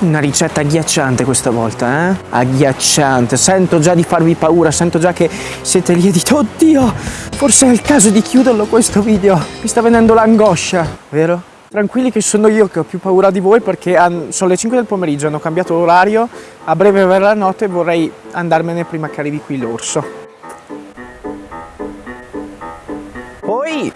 Una ricetta agghiacciante questa volta, eh? Agghiacciante. Sento già di farvi paura, sento già che siete lì e dite Oddio, forse è il caso di chiuderlo questo video. Mi sta venendo l'angoscia, vero? Tranquilli che sono io che ho più paura di voi perché sono le 5 del pomeriggio, hanno cambiato orario, a breve verrà la notte e vorrei andarmene prima che arrivi qui l'orso. Poi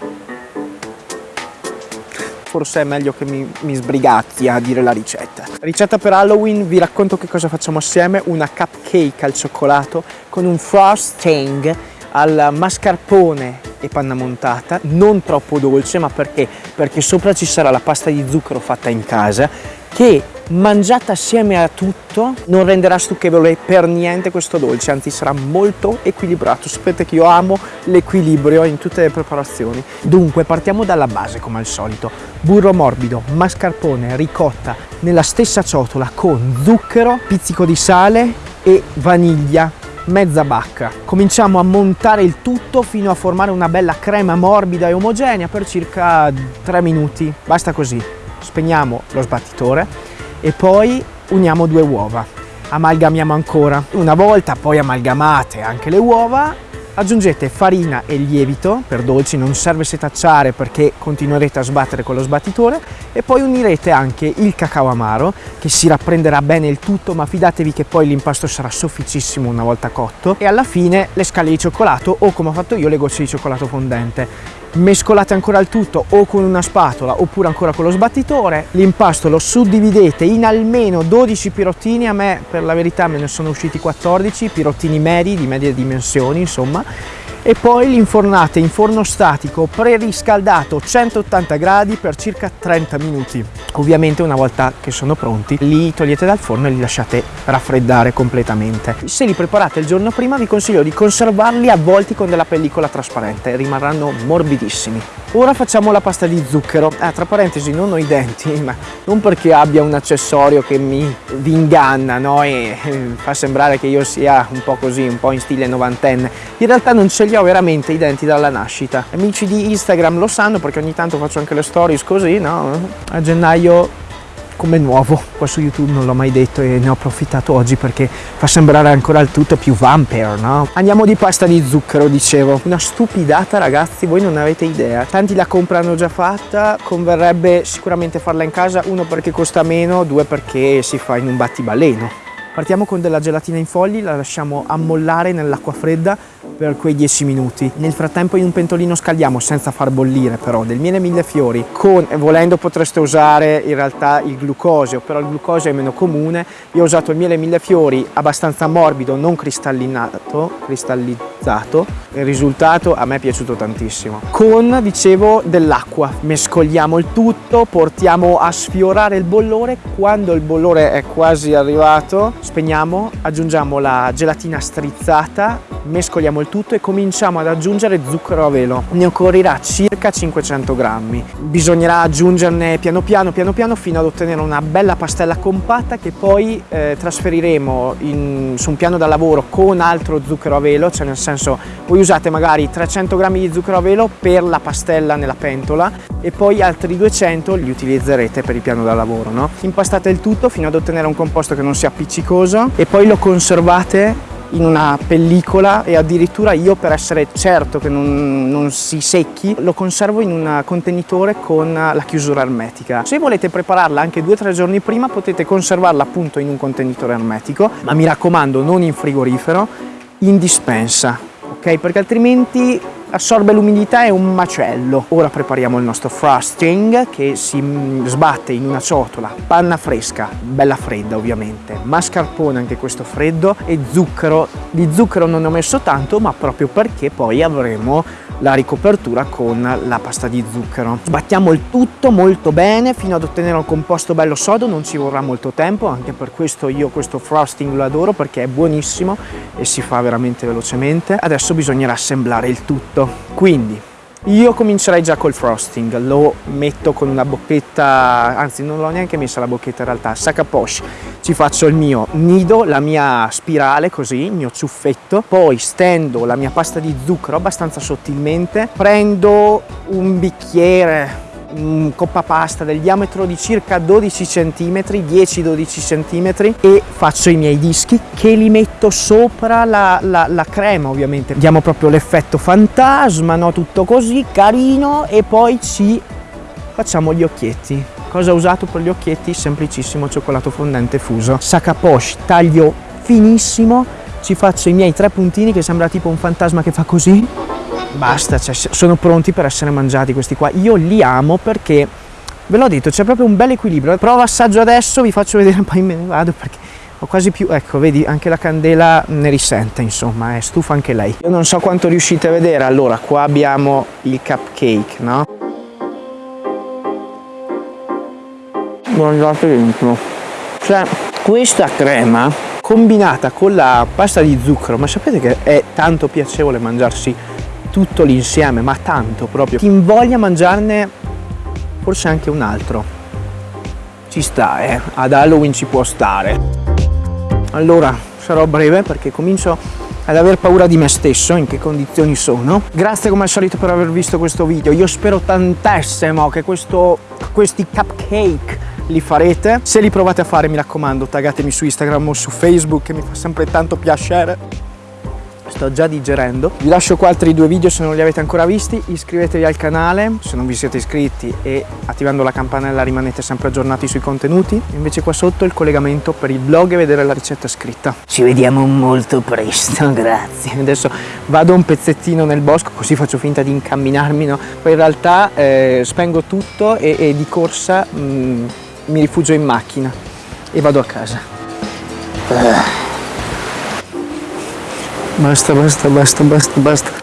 forse è meglio che mi, mi sbrigazzi a dire la ricetta. Ricetta per Halloween, vi racconto che cosa facciamo assieme, una cupcake al cioccolato con un frosting al mascarpone e panna montata, non troppo dolce, ma perché? Perché sopra ci sarà la pasta di zucchero fatta in casa che mangiata assieme a tutto non renderà stucchevole per niente questo dolce, anzi sarà molto equilibrato. Sapete che io amo l'equilibrio in tutte le preparazioni. Dunque partiamo dalla base come al solito. Burro morbido, mascarpone, ricotta nella stessa ciotola con zucchero, pizzico di sale e vaniglia mezza bacca. Cominciamo a montare il tutto fino a formare una bella crema morbida e omogenea per circa 3 minuti. Basta così. Spegniamo lo sbattitore e poi uniamo due uova. Amalgamiamo ancora. Una volta poi amalgamate anche le uova, aggiungete farina e lievito, per dolci non serve setacciare perché continuerete a sbattere con lo sbattitore e poi unirete anche il cacao amaro che si rapprenderà bene il tutto ma fidatevi che poi l'impasto sarà sofficissimo una volta cotto e alla fine le scale di cioccolato o come ho fatto io le gocce di cioccolato fondente mescolate ancora il tutto o con una spatola oppure ancora con lo sbattitore. L'impasto lo suddividete in almeno 12 pirottini. A me per la verità me ne sono usciti 14 pirottini medi di medie dimensioni insomma e poi li infornate in forno statico preriscaldato 180 gradi per circa 30 minuti. Ovviamente una volta che sono pronti li togliete dal forno e li lasciate raffreddare completamente. Se li preparate il giorno prima vi consiglio di conservarli avvolti con della pellicola trasparente, rimarranno morbidissimi. Ora facciamo la pasta di zucchero, ah, tra parentesi non ho i denti, ma non perché abbia un accessorio che mi inganna no? e eh, fa sembrare che io sia un po' così, un po' in stile novantenne. In realtà non ce li ho veramente i denti dalla nascita. Amici di Instagram lo sanno perché ogni tanto faccio anche le stories così, no? A gennaio come nuovo qua su YouTube non l'ho mai detto e ne ho approfittato oggi perché fa sembrare ancora il tutto più vampire no? andiamo di pasta di zucchero dicevo una stupidata ragazzi voi non avete idea tanti la comprano già fatta converrebbe sicuramente farla in casa uno perché costa meno due perché si fa in un battibaleno Partiamo con della gelatina in fogli, la lasciamo ammollare nell'acqua fredda per quei 10 minuti. Nel frattempo in un pentolino scaldiamo, senza far bollire però, del miele mille fiori. Con, volendo potreste usare in realtà il glucosio, però il glucosio è meno comune. Io ho usato il miele mille fiori abbastanza morbido, non cristallinato, cristallizzato. Il risultato a me è piaciuto tantissimo. Con, dicevo, dell'acqua. Mescoliamo il tutto, portiamo a sfiorare il bollore. Quando il bollore è quasi arrivato, spegniamo, aggiungiamo la gelatina strizzata, mescoliamo il tutto e cominciamo ad aggiungere zucchero a velo. Ne occorrerà circa 500 grammi. Bisognerà aggiungerne piano piano, piano piano fino ad ottenere una bella pastella compatta che poi eh, trasferiremo in, su un piano da lavoro con altro zucchero a velo, cioè nel senso voi usate magari 300 grammi di zucchero a velo per la pastella nella pentola e poi altri 200 li utilizzerete per il piano da lavoro. No? Impastate il tutto fino ad ottenere un composto che non sia appiccicoso e poi lo conservate in una pellicola e addirittura io per essere certo che non, non, si secchi lo conservo in un contenitore con la chiusura ermetica. Se volete prepararla anche 2-3 giorni prima potete conservarla appunto in un contenitore ermetico ma mi raccomando non in frigorifero, in dispensa, ok? Perché altrimenti assorbe l'umidità è un macello. Ora prepariamo il nostro frosting che si sbatte in una ciotola, panna fresca, bella fredda ovviamente, mascarpone anche questo freddo e zucchero. Di zucchero non ne ho messo tanto ma proprio perché poi avremo la ricopertura con la pasta di zucchero. Sbattiamo il tutto molto bene fino ad ottenere un composto bello sodo, non ci vorrà molto tempo, anche per questo io questo frosting lo adoro perché è buonissimo e si fa veramente velocemente. Adesso bisognerà assemblare il tutto. Quindi io comincerei già col frosting, lo metto con una bocchetta, anzi non l'ho neanche messa la bocchetta in realtà, sacca poche ci faccio il mio nido, la mia spirale così, il mio ciuffetto, poi stendo la mia pasta di zucchero abbastanza sottilmente, prendo un bicchiere coppa pasta del diametro di circa 12 cm, 10-12 cm e faccio i miei dischi che li metto sopra la, la, la crema ovviamente. Diamo proprio l'effetto fantasma, no? tutto così, carino e poi ci facciamo gli occhietti. Cosa ho usato per gli occhietti? Semplicissimo cioccolato fondente fuso. Sakaposh, taglio finissimo, ci faccio i miei tre puntini che sembra tipo un fantasma che fa così. Basta, cioè, sono pronti per essere mangiati questi qua. Io li amo perché, ve l'ho detto, c'è proprio un bel equilibrio. Provo assaggio adesso, vi faccio vedere, poi me ne vado perché ho quasi più, ecco, vedi, anche la candela ne risente, insomma, è stufa anche lei. Io non so quanto riuscite a vedere, allora, qua abbiamo il cupcake, no? guardate dentro cioè questa crema combinata con la pasta di zucchero ma sapete che è tanto piacevole mangiarsi tutto l'insieme ma tanto proprio ti invoglia a mangiarne forse anche un altro ci sta eh ad Halloween ci può stare allora sarò breve perché comincio ad aver paura di me stesso, in che condizioni sono. Grazie come al solito per aver visto questo video, io spero tantissimo che questo, questi cupcake li farete. Se li provate a fare mi raccomando taggatemi su Instagram o su Facebook che mi fa sempre tanto piacere. Sto già digerendo. Vi lascio qua altri due video se non li avete ancora visti. Iscrivetevi al canale se non vi siete iscritti e attivando la campanella rimanete sempre aggiornati sui contenuti. Invece qua sotto il collegamento per il blog e vedere la ricetta scritta. Ci vediamo molto presto, grazie. Adesso vado un pezzettino nel bosco così faccio finta di incamminarmi, no? Poi in realtà eh, spengo tutto e, e di corsa... Mm, mi rifugio in macchina e vado a casa. Basta, basta, basta, basta, basta.